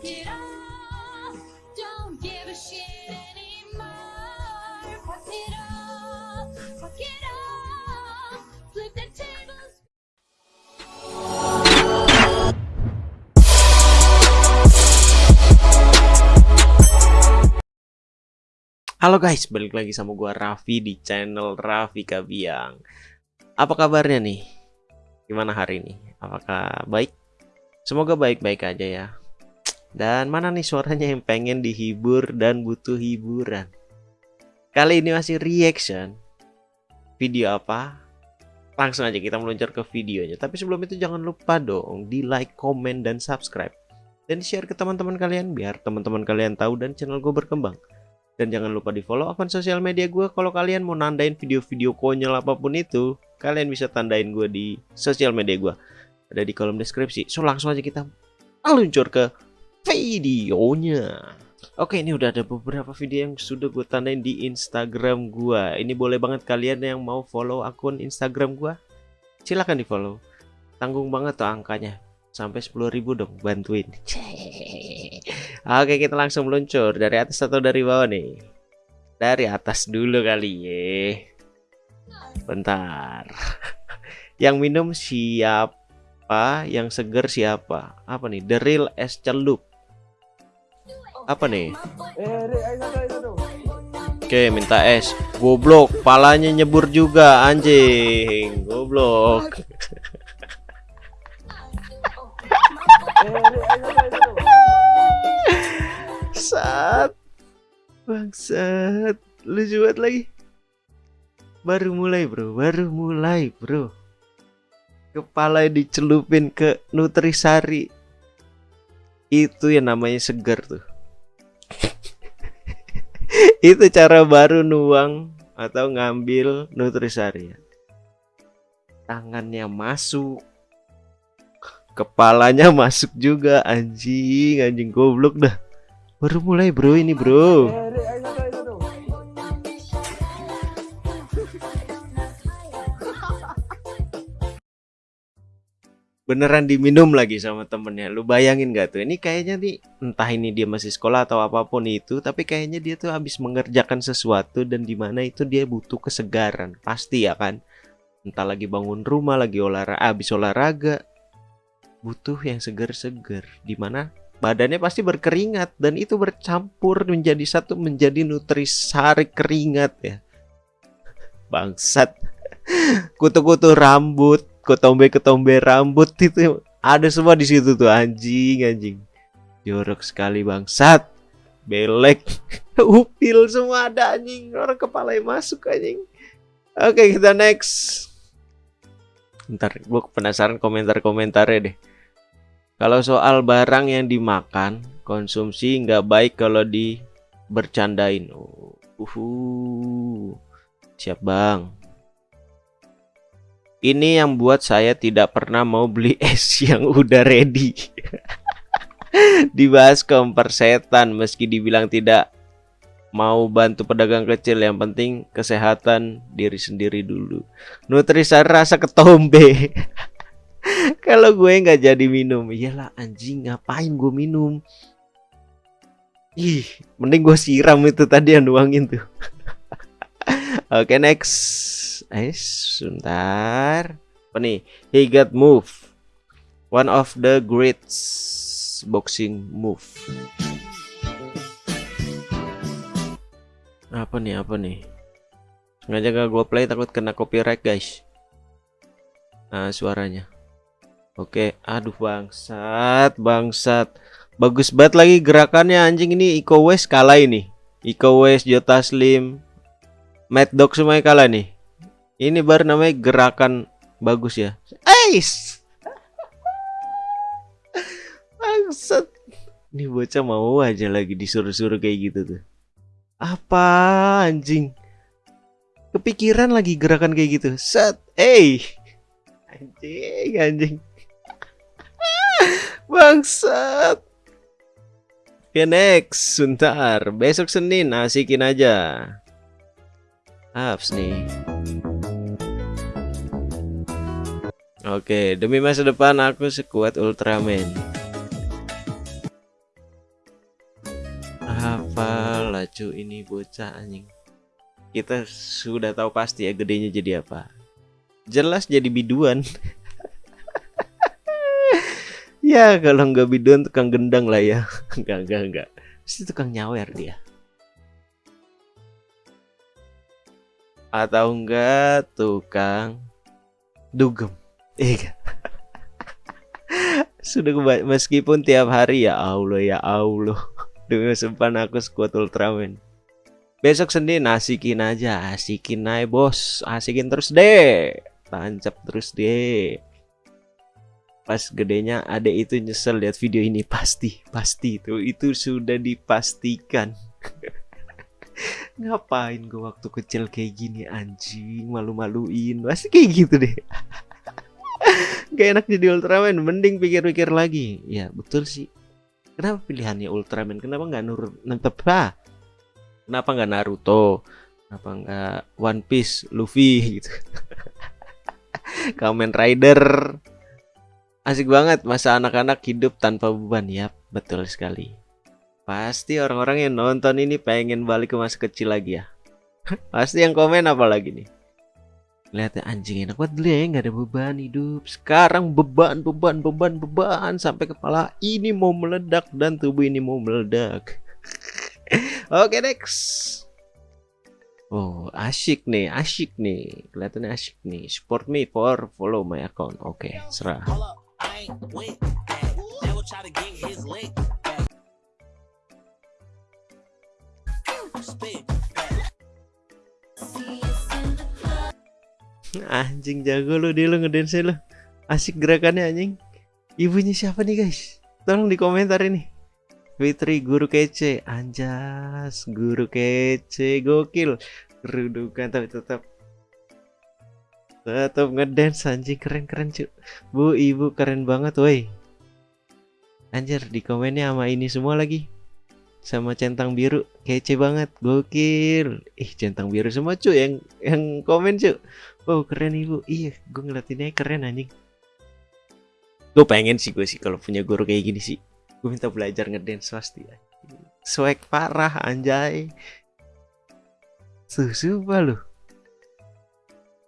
Halo guys, balik lagi sama gua Raffi di channel Raffi Kabiang. Apa kabarnya nih? Gimana hari ini? Apakah baik? Semoga baik-baik aja ya. Dan mana nih suaranya yang pengen dihibur dan butuh hiburan? Kali ini masih reaction. Video apa? Langsung aja kita meluncur ke videonya. Tapi sebelum itu jangan lupa dong di like, komen, dan subscribe. Dan share ke teman-teman kalian biar teman-teman kalian tahu dan channel gue berkembang. Dan jangan lupa di follow akun sosial media gue kalau kalian mau nandain video-video konyol apa pun itu. Kalian bisa tandain gue di sosial media gue. Ada di kolom deskripsi. So langsung aja kita meluncur ke videonya. Oke ini udah ada beberapa video yang sudah gue tandain di Instagram gue. Ini boleh banget kalian yang mau follow akun Instagram gue. Silahkan di follow. Tanggung banget tuh angkanya. Sampai 10.000 dong bantuin. Oke kita langsung meluncur dari atas atau dari bawah nih Dari atas dulu kali ya Bentar Yang minum siapa Yang seger siapa Apa nih The real es celup Apa nih Oke minta es Goblok Palanya nyebur juga anjing Goblok Bangsat. Bangsat. Lucu banget lagi. Baru mulai, Bro. Baru mulai, Bro. Kepala dicelupin ke Nutrisari. Itu yang namanya segar tuh. Itu cara baru nuang atau ngambil Nutrisari. Tangannya masuk, kepalanya masuk juga. Anjing anjing goblok dah. Baru mulai bro ini bro beneran diminum lagi sama temennya. Lu bayangin gak tuh? Ini kayaknya nih entah ini dia masih sekolah atau apa pun itu tapi kayaknya dia tuh habis mengerjakan sesuatu dan di mana itu dia butuh kesegaran. Pasti ya kan? Entah lagi bangun rumah lagi olahraga habis olahraga butuh yang seger-seger. Di mana badannya pasti berkeringat dan itu bercampur menjadi satu menjadi nutrisari keringat ya. Bangsat. Kutu-kutu rambut ketombe-ketombe rambut itu ada semua di situ tuh anjing anjing. Jorok sekali bangsat. Belek. Upil semua ada anjing. Orang kepala yang masuk anjing. Oke kita next. Ntar gue penasaran komentar-komentarnya deh. Kalau soal barang yang dimakan konsumsi nggak baik kalau di bercandain. Uh, uh, siap bang ini yang buat saya tidak pernah mau beli es yang udah ready. Dibahas setan meski dibilang tidak mau bantu pedagang kecil yang penting kesehatan diri sendiri dulu. Nutrisari rasa ketombe. Kalau gue nggak jadi minum, iyalah anjing ngapain gue minum? Ih, mending gue siram itu tadi yang nuangin tuh. Oke, okay, next. Eh, sebentar. Apa nih? He got move. One of the great boxing move. Apa nih? Apa nih? Sengaja gak gue play takut kena copyright, guys. Nah, suaranya. Oke, aduh bangsat, bangsat. Bagus banget lagi gerakannya anjing ini Iko West kalah ini. Iko West, Jota Slim, Mad Dog semuanya kalah nih. Ini baru namanya gerakan bagus ya. Ace. Bangsat. Ini bocah mau aja lagi disuruh-suruh kayak gitu tuh. Apa anjing? Kepikiran lagi gerakan kayak gitu. Set. Eh. Anjing, anjing. Bangsat. Oke next, sebentar. Besok Senin asikin aja. Apps nih. Oke, demi masa depan aku sekuat Ultraman. Apa lacu ini bocah anjing. Kita sudah tahu pasti ya gedenya jadi apa. Jelas jadi biduan. ya kalau nggak biduan tukang gendang lah ya. Enggak enggak enggak. Pasti tukang nyawer dia. Atau enggak tukang dugem. Iya. Sudah meskipun tiap hari ya Allah ya Allah. Dengan sempan aku squad Ultraman. Besok Senin asikin aja, asikin aja bos, asikin terus deh. Tancap terus deh. Pas gedenya ada itu nyesel lihat video ini pasti, pasti itu itu sudah dipastikan. Ngapain gue waktu kecil kayak gini anjing malu-maluin pasti kayak gitu deh. Gak enak jadi Ultraman, mending pikir-pikir lagi. Ya betul sih. Kenapa pilihannya Ultraman? Kenapa nggak nur nentep ah? Kenapa nggak Naruto? Kenapa nggak One Piece, Luffy gitu? Kamen Rider. Asik banget masa anak-anak hidup tanpa beban ya, betul sekali. Pasti orang-orang yang nonton ini pengen balik ke masa kecil lagi ya. Pasti yang komen apa lagi nih? Lihat ya anjing enak banget dulu ya nggak ada beban hidup. Sekarang beban beban beban beban sampai kepala ini mau meledak dan tubuh ini mau meledak. Oke next. Oh asyik nih asyik nih kelihatannya asyik nih. Support me for follow my account. Oke serah. Hold Anjing jago lu dia lu ngedance lu. Asik gerakannya anjing. Ibunya siapa nih guys? Tolong di komentar ini. Fitri guru kece, anjas guru kece gokil. Kerudukan tapi tetap tetap ngedance anjing keren keren cu. Bu ibu keren banget woi. Anjir di komennya sama ini semua lagi. Sama centang biru kece banget gokil. Ih centang biru semua cu yang yang komen cu. Oh keren ibu. Iya gue ngeliatinnya keren anjing. Gue pengen sih gue sih kalau punya guru kayak gini sih Gue minta belajar ngedance pasti ya Swag parah anjay. Sumpah lu?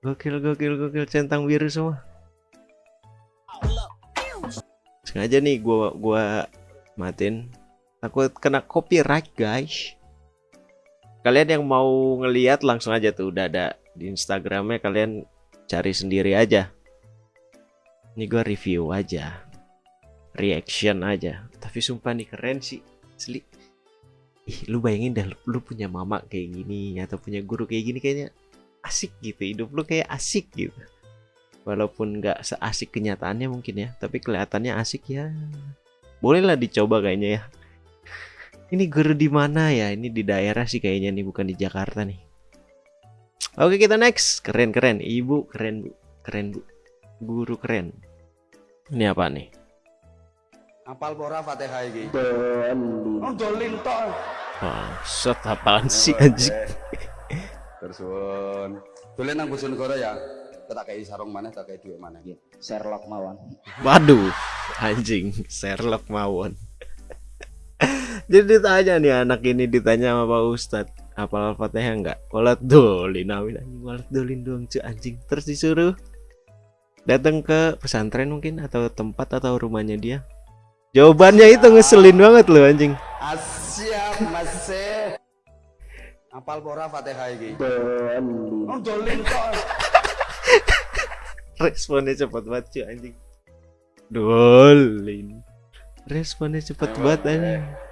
Gokil gokil gokil centang biru semua. Sengaja nih gua gua matiin. Takut kena copyright guys. Kalian yang mau ngeliat langsung aja tuh udah ada di Instagramnya kalian cari sendiri aja. Ini gua review aja, reaction aja. Tapi sumpah nih keren sih, asli. Ih, lu bayangin dah lu, lu punya mama kayak gini atau punya guru kayak gini kayaknya asik gitu. Hidup lu kayak asik gitu. Walaupun nggak seasik kenyataannya mungkin ya, tapi kelihatannya asik ya. Bolehlah dicoba kayaknya ya. Ini guru di mana ya? Ini di daerah sih kayaknya nih, bukan di Jakarta nih. Oke kita next Keren keren Ibu keren bu Keren bu Guru keren Ini apa nih Apal pora Fatihah iki? Oh, dolin tok. Wah Shot apaan sih anjing Tersun. Dolen nang Bojonegoro ya. Tak kei sarung mana, tak kei duit mana. Sherlock mawon. Waduh Anjing Sherlock Mawon Jadi ditanya nih anak ini ditanya sama Pak Ustadz Apal Al-Fatihah enggak? Walat dolin amin. Anjing Walat dolin doang cuy anjing. Terus disuruh datang ke pesantren mungkin atau tempat atau rumahnya dia. Jawabannya itu ngeselin banget loh anjing. Asyap masih. Apal pora Fatihah iki? Oh, dolin. Responnya cepet banget cuy anjing. Dolin. Responnya cepet banget anjing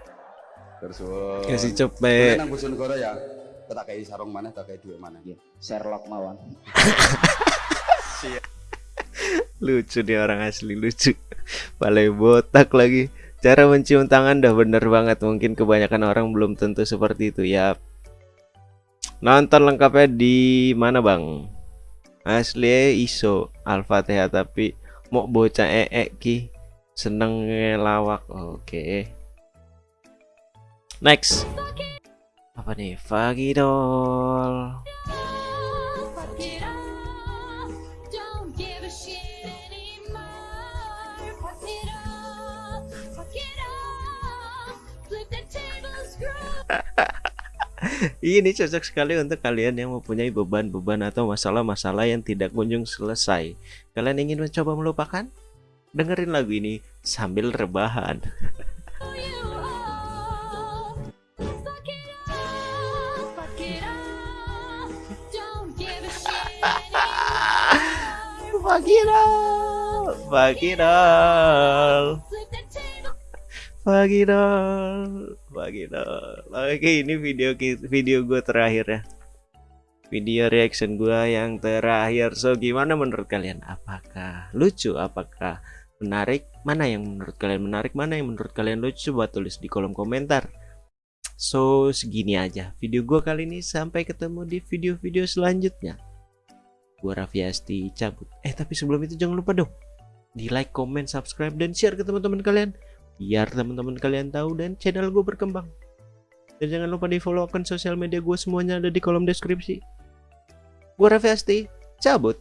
Tersun. Kasih Dolen cepet nang Bojonegoro ya. Tak kei sarung mana, tak kei duit mana. Sherlock mawon. Lucu nih orang asli lucu Balai botak lagi Cara mencium tangan dah bener banget Mungkin kebanyakan orang belum tentu seperti itu ya Nonton lengkapnya di mana bang? Asli iso Al-Fatihah tapi Mau bocah ee ki Seneng ngelawak Oke Next Apa nih? Fagidol Ini cocok sekali untuk kalian yang mempunyai beban-beban atau masalah-masalah yang tidak kunjung selesai. Kalian ingin mencoba melupakan? Dengerin lagu ini sambil rebahan. all, fuck it all. Oke, ini video video gue terakhir ya. Video reaction gue yang terakhir. So, gimana menurut kalian? Apakah lucu? Apakah menarik? Mana yang menurut kalian menarik? Mana yang menurut kalian lucu? Coba tulis di kolom komentar. So, segini aja video gue kali ini. Sampai ketemu di video-video selanjutnya. Gue Raffi Asti cabut. Eh, tapi sebelum itu jangan lupa dong. Di like, comment, subscribe, dan share ke teman-teman kalian. Biar teman-teman kalian tahu dan channel gue berkembang. Dan jangan lupa di follow akun sosial media gue semuanya ada di kolom deskripsi. Gue Raffi Asti, cabut.